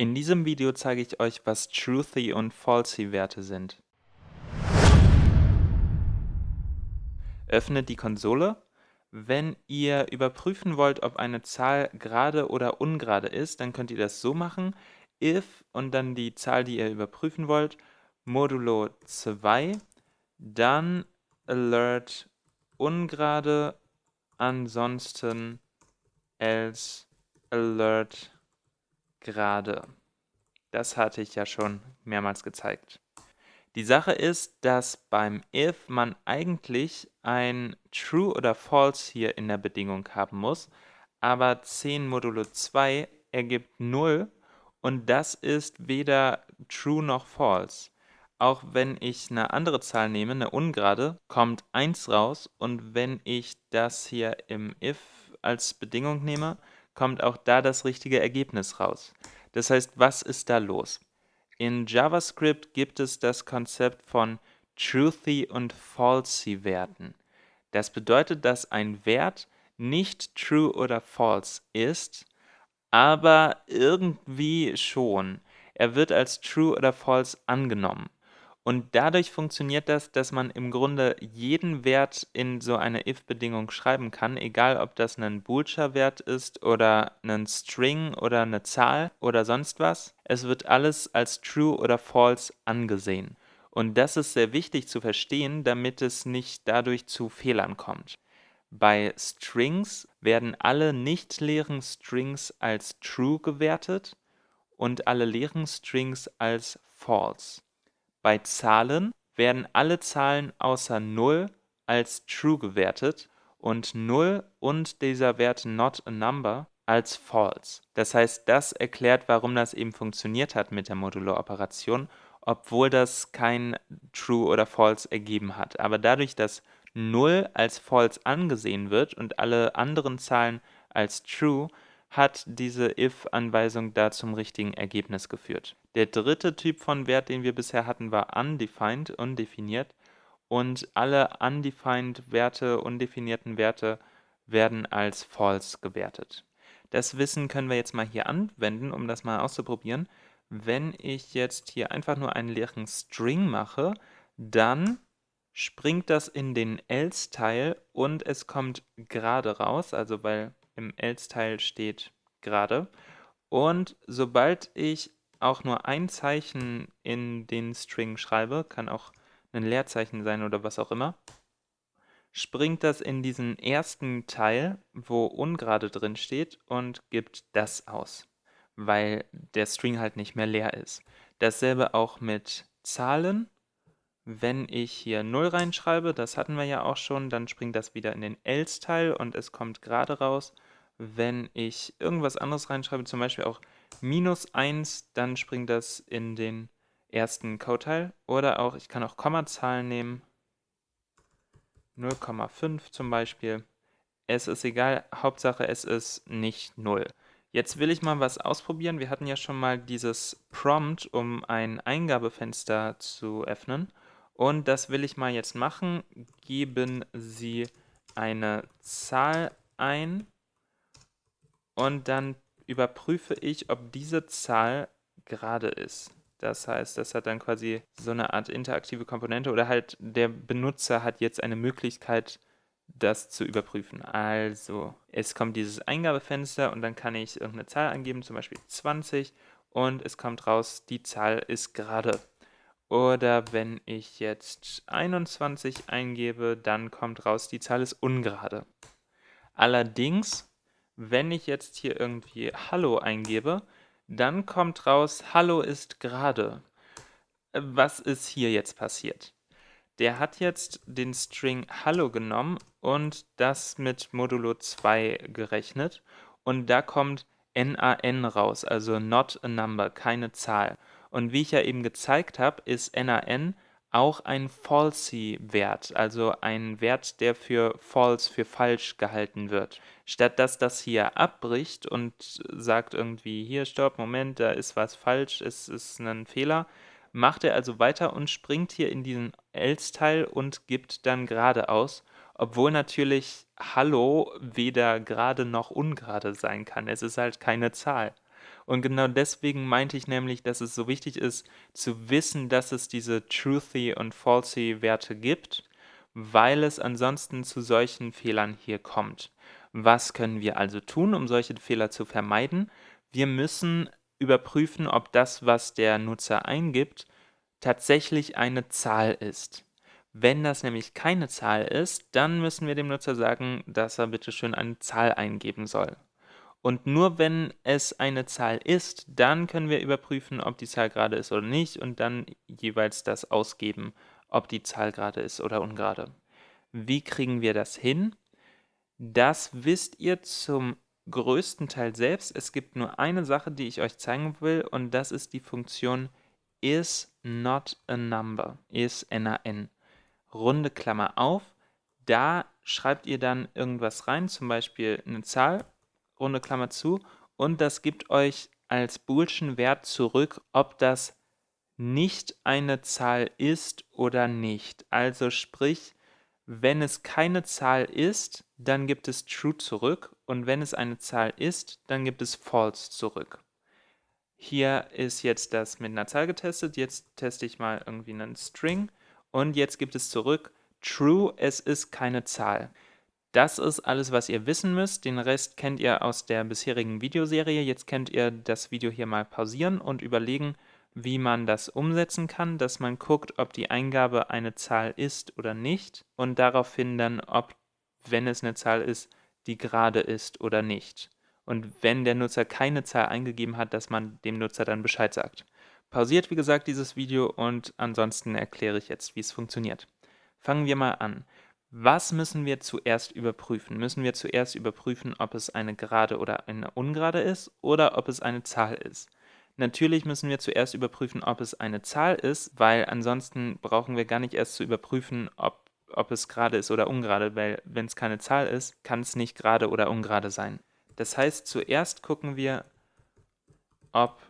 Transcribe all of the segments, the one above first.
In diesem Video zeige ich euch, was Truthy und Falsy Werte sind. Öffnet die Konsole. Wenn ihr überprüfen wollt, ob eine Zahl gerade oder ungerade ist, dann könnt ihr das so machen. if und dann die Zahl, die ihr überprüfen wollt, modulo 2, dann alert ungerade, ansonsten else alert gerade. Das hatte ich ja schon mehrmals gezeigt. Die Sache ist, dass beim if man eigentlich ein true oder false hier in der Bedingung haben muss, aber 10 modulo 2 ergibt 0 und das ist weder true noch false. Auch wenn ich eine andere Zahl nehme, eine ungerade, kommt 1 raus und wenn ich das hier im if als Bedingung nehme, kommt auch da das richtige Ergebnis raus. Das heißt, was ist da los? In JavaScript gibt es das Konzept von Truthy und Falsy Werten. Das bedeutet, dass ein Wert nicht true oder false ist, aber irgendwie schon. Er wird als true oder false angenommen. Und dadurch funktioniert das, dass man im Grunde jeden Wert in so eine if-Bedingung schreiben kann, egal ob das ein boolscher Wert ist oder ein String oder eine Zahl oder sonst was. Es wird alles als true oder false angesehen. Und das ist sehr wichtig zu verstehen, damit es nicht dadurch zu Fehlern kommt. Bei Strings werden alle nicht leeren Strings als true gewertet und alle leeren Strings als false. Bei Zahlen werden alle Zahlen außer 0 als true gewertet und 0 und dieser Wert not a number als false. Das heißt, das erklärt, warum das eben funktioniert hat mit der Modulo-Operation, obwohl das kein true oder false ergeben hat. Aber dadurch, dass 0 als false angesehen wird und alle anderen Zahlen als true, hat diese if-Anweisung da zum richtigen Ergebnis geführt. Der dritte Typ von Wert, den wir bisher hatten, war undefined, undefiniert. Und alle undefined Werte, undefinierten Werte werden als false gewertet. Das Wissen können wir jetzt mal hier anwenden, um das mal auszuprobieren. Wenn ich jetzt hier einfach nur einen leeren String mache, dann springt das in den else-Teil und es kommt gerade raus, also weil im else-Teil steht gerade. Und sobald ich auch nur ein Zeichen in den String schreibe, kann auch ein Leerzeichen sein oder was auch immer, springt das in diesen ersten Teil, wo ungerade drin steht und gibt das aus, weil der String halt nicht mehr leer ist. Dasselbe auch mit Zahlen. Wenn ich hier 0 reinschreibe, das hatten wir ja auch schon, dann springt das wieder in den else-Teil und es kommt gerade raus wenn ich irgendwas anderes reinschreibe, zum Beispiel auch minus 1, dann springt das in den ersten Code-Teil. Oder auch, ich kann auch Kommazahlen nehmen, 0,5 zum Beispiel. Es ist egal, Hauptsache es ist nicht 0. Jetzt will ich mal was ausprobieren. Wir hatten ja schon mal dieses Prompt, um ein Eingabefenster zu öffnen. Und das will ich mal jetzt machen. Geben Sie eine Zahl ein und dann überprüfe ich, ob diese Zahl gerade ist. Das heißt, das hat dann quasi so eine Art interaktive Komponente oder halt der Benutzer hat jetzt eine Möglichkeit, das zu überprüfen. Also, es kommt dieses Eingabefenster und dann kann ich irgendeine Zahl angeben, zum Beispiel 20 und es kommt raus, die Zahl ist gerade. Oder wenn ich jetzt 21 eingebe, dann kommt raus, die Zahl ist ungerade. Allerdings wenn ich jetzt hier irgendwie Hallo eingebe, dann kommt raus, Hallo ist gerade. Was ist hier jetzt passiert? Der hat jetzt den String Hallo genommen und das mit Modulo 2 gerechnet und da kommt NaN raus, also not a number, keine Zahl. Und wie ich ja eben gezeigt habe, ist NaN auch ein Falsy-Wert, also ein Wert, der für false, für falsch gehalten wird. Statt dass das hier abbricht und sagt irgendwie, hier, stopp, Moment, da ist was falsch, es ist ein Fehler, macht er also weiter und springt hier in diesen else-Teil und gibt dann gerade aus, obwohl natürlich Hallo weder gerade noch ungerade sein kann. Es ist halt keine Zahl. Und genau deswegen meinte ich nämlich, dass es so wichtig ist, zu wissen, dass es diese Truthy und Falsy Werte gibt, weil es ansonsten zu solchen Fehlern hier kommt. Was können wir also tun, um solche Fehler zu vermeiden? Wir müssen überprüfen, ob das, was der Nutzer eingibt, tatsächlich eine Zahl ist. Wenn das nämlich keine Zahl ist, dann müssen wir dem Nutzer sagen, dass er bitte schön eine Zahl eingeben soll. Und nur wenn es eine Zahl ist, dann können wir überprüfen, ob die Zahl gerade ist oder nicht und dann jeweils das ausgeben, ob die Zahl gerade ist oder ungerade. Wie kriegen wir das hin? Das wisst ihr zum größten Teil selbst. Es gibt nur eine Sache, die ich euch zeigen will und das ist die Funktion is not a number, is nan. Runde Klammer auf, da schreibt ihr dann irgendwas rein, zum Beispiel eine Zahl, runde Klammer zu, und das gibt euch als boolschen Wert zurück, ob das nicht eine Zahl ist oder nicht. Also sprich, wenn es keine Zahl ist, dann gibt es true zurück und wenn es eine Zahl ist, dann gibt es false zurück. Hier ist jetzt das mit einer Zahl getestet, jetzt teste ich mal irgendwie einen String und jetzt gibt es zurück true, es ist keine Zahl. Das ist alles, was ihr wissen müsst. Den Rest kennt ihr aus der bisherigen Videoserie. Jetzt könnt ihr das Video hier mal pausieren und überlegen, wie man das umsetzen kann, dass man guckt, ob die Eingabe eine Zahl ist oder nicht und daraufhin dann, ob, wenn es eine Zahl ist, die gerade ist oder nicht. Und wenn der Nutzer keine Zahl eingegeben hat, dass man dem Nutzer dann Bescheid sagt. Pausiert, wie gesagt, dieses Video und ansonsten erkläre ich jetzt, wie es funktioniert. Fangen wir mal an. Was müssen wir zuerst überprüfen? Müssen wir zuerst überprüfen, ob es eine gerade oder eine ungerade ist oder ob es eine Zahl ist? Natürlich müssen wir zuerst überprüfen, ob es eine Zahl ist, weil ansonsten brauchen wir gar nicht erst zu überprüfen, ob, ob es gerade ist oder ungerade, weil wenn es keine Zahl ist, kann es nicht gerade oder ungerade sein. Das heißt, zuerst gucken wir, ob,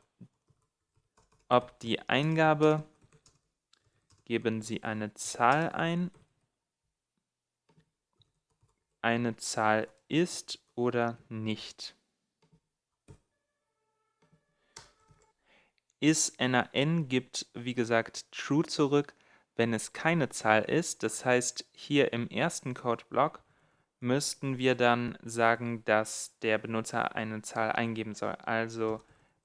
ob die Eingabe, geben Sie eine Zahl ein, eine Zahl ist oder nicht. isNaN gibt, wie gesagt, true zurück, wenn es keine Zahl ist. Das heißt, hier im ersten Codeblock müssten wir dann sagen, dass der Benutzer eine Zahl eingeben soll. Also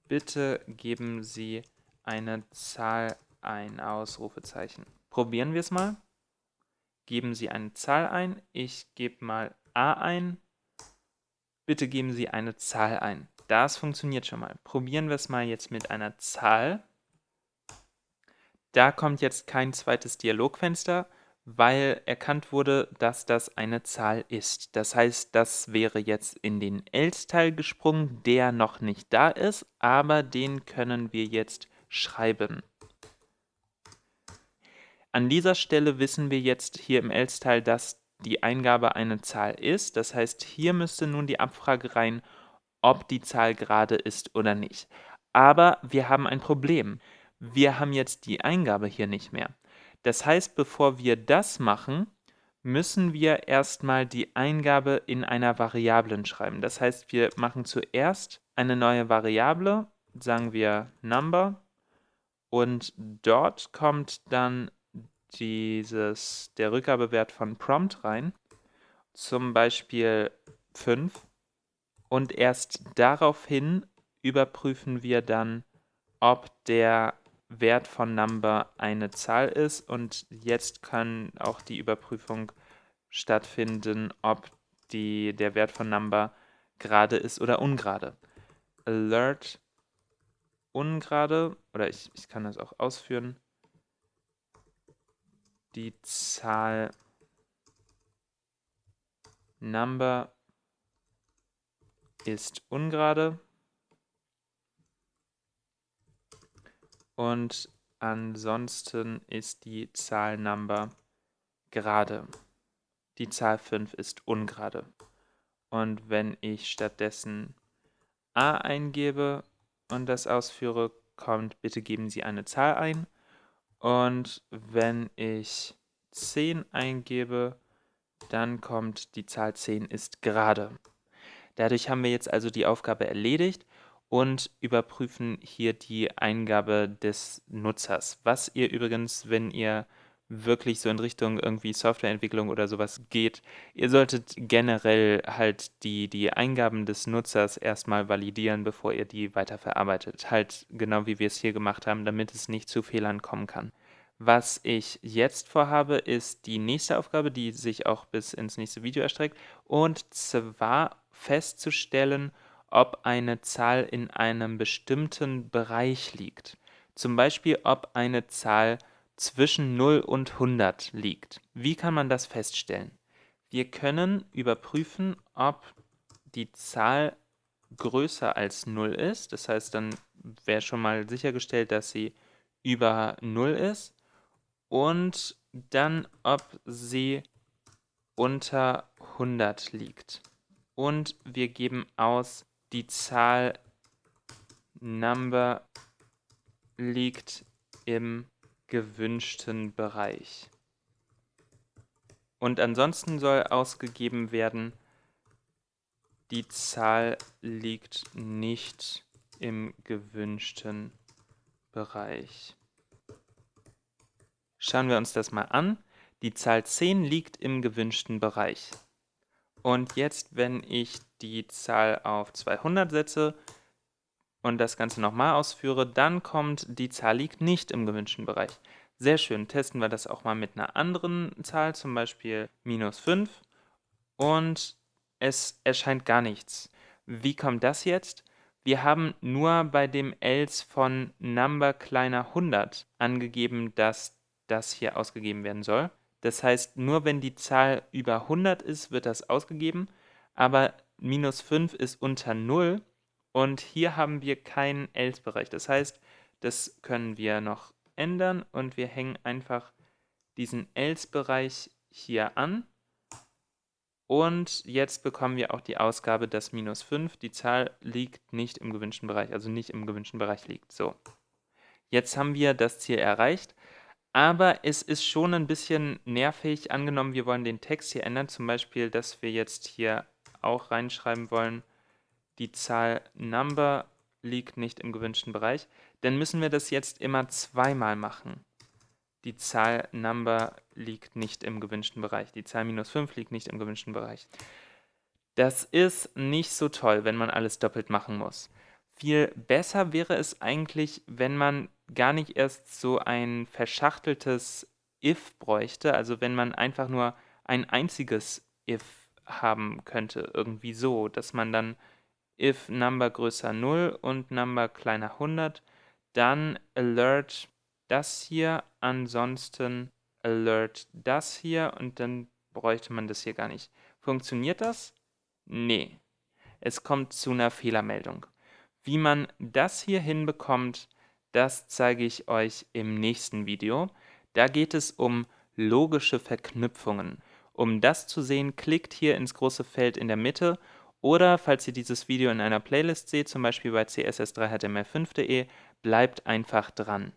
bitte geben Sie eine Zahl ein, Ausrufezeichen. Probieren wir es mal. Geben Sie eine Zahl ein. Ich gebe mal a ein. Bitte geben Sie eine Zahl ein. Das funktioniert schon mal. Probieren wir es mal jetzt mit einer Zahl. Da kommt jetzt kein zweites Dialogfenster, weil erkannt wurde, dass das eine Zahl ist. Das heißt, das wäre jetzt in den else-Teil gesprungen, der noch nicht da ist, aber den können wir jetzt schreiben. An dieser Stelle wissen wir jetzt hier im else-Teil, dass die Eingabe eine Zahl ist. Das heißt, hier müsste nun die Abfrage rein, ob die Zahl gerade ist oder nicht. Aber wir haben ein Problem. Wir haben jetzt die Eingabe hier nicht mehr. Das heißt, bevor wir das machen, müssen wir erstmal die Eingabe in einer Variablen schreiben. Das heißt, wir machen zuerst eine neue Variable, sagen wir Number, und dort kommt dann dieses, der Rückgabewert von Prompt rein, zum Beispiel 5. Und erst daraufhin überprüfen wir dann, ob der Wert von Number eine Zahl ist und jetzt kann auch die Überprüfung stattfinden, ob die, der Wert von Number gerade ist oder ungerade. Alert ungerade, oder ich, ich kann das auch ausführen, die Zahl Number ist ungerade. Und ansonsten ist die Zahl Number gerade. Die Zahl 5 ist ungerade. Und wenn ich stattdessen a eingebe und das ausführe, kommt, bitte geben Sie eine Zahl ein. Und wenn ich 10 eingebe, dann kommt die Zahl 10 ist gerade. Dadurch haben wir jetzt also die Aufgabe erledigt und überprüfen hier die Eingabe des Nutzers. Was ihr übrigens, wenn ihr wirklich so in Richtung irgendwie Softwareentwicklung oder sowas geht, ihr solltet generell halt die, die Eingaben des Nutzers erstmal validieren, bevor ihr die weiterverarbeitet. Halt genau wie wir es hier gemacht haben, damit es nicht zu Fehlern kommen kann. Was ich jetzt vorhabe, ist die nächste Aufgabe, die sich auch bis ins nächste Video erstreckt, und zwar festzustellen, ob eine Zahl in einem bestimmten Bereich liegt. Zum Beispiel, ob eine Zahl zwischen 0 und 100 liegt. Wie kann man das feststellen? Wir können überprüfen, ob die Zahl größer als 0 ist. Das heißt, dann wäre schon mal sichergestellt, dass sie über 0 ist. Und dann, ob sie unter 100 liegt. Und wir geben aus, die Zahl Number liegt im gewünschten Bereich. Und ansonsten soll ausgegeben werden, die Zahl liegt nicht im gewünschten Bereich. Schauen wir uns das mal an. Die Zahl 10 liegt im gewünschten Bereich. Und jetzt, wenn ich die Zahl auf 200 setze, und das Ganze nochmal ausführe, dann kommt, die Zahl liegt nicht im gewünschten Bereich. Sehr schön, testen wir das auch mal mit einer anderen Zahl, zum Beispiel minus 5 und es erscheint gar nichts. Wie kommt das jetzt? Wir haben nur bei dem else von number kleiner 100 angegeben, dass das hier ausgegeben werden soll. Das heißt, nur wenn die Zahl über 100 ist, wird das ausgegeben, aber minus 5 ist unter 0 und hier haben wir keinen else-Bereich. Das heißt, das können wir noch ändern und wir hängen einfach diesen else-Bereich hier an. Und jetzt bekommen wir auch die Ausgabe, dass minus 5, die Zahl liegt nicht im gewünschten Bereich, also nicht im gewünschten Bereich liegt. So, jetzt haben wir das Ziel erreicht, aber es ist schon ein bisschen nervig, angenommen wir wollen den Text hier ändern, zum Beispiel, dass wir jetzt hier auch reinschreiben wollen, die Zahl Number liegt nicht im gewünschten Bereich, dann müssen wir das jetzt immer zweimal machen. Die Zahl Number liegt nicht im gewünschten Bereich. Die Zahl minus 5 liegt nicht im gewünschten Bereich. Das ist nicht so toll, wenn man alles doppelt machen muss. Viel besser wäre es eigentlich, wenn man gar nicht erst so ein verschachteltes if bräuchte, also wenn man einfach nur ein einziges if haben könnte, irgendwie so, dass man dann if number größer 0 und number kleiner 100, dann alert das hier, ansonsten alert das hier und dann bräuchte man das hier gar nicht. Funktioniert das? Nee. Es kommt zu einer Fehlermeldung. Wie man das hier hinbekommt, das zeige ich euch im nächsten Video. Da geht es um logische Verknüpfungen. Um das zu sehen, klickt hier ins große Feld in der Mitte oder falls ihr dieses Video in einer Playlist seht, zum Beispiel bei css3html5.de, bleibt einfach dran.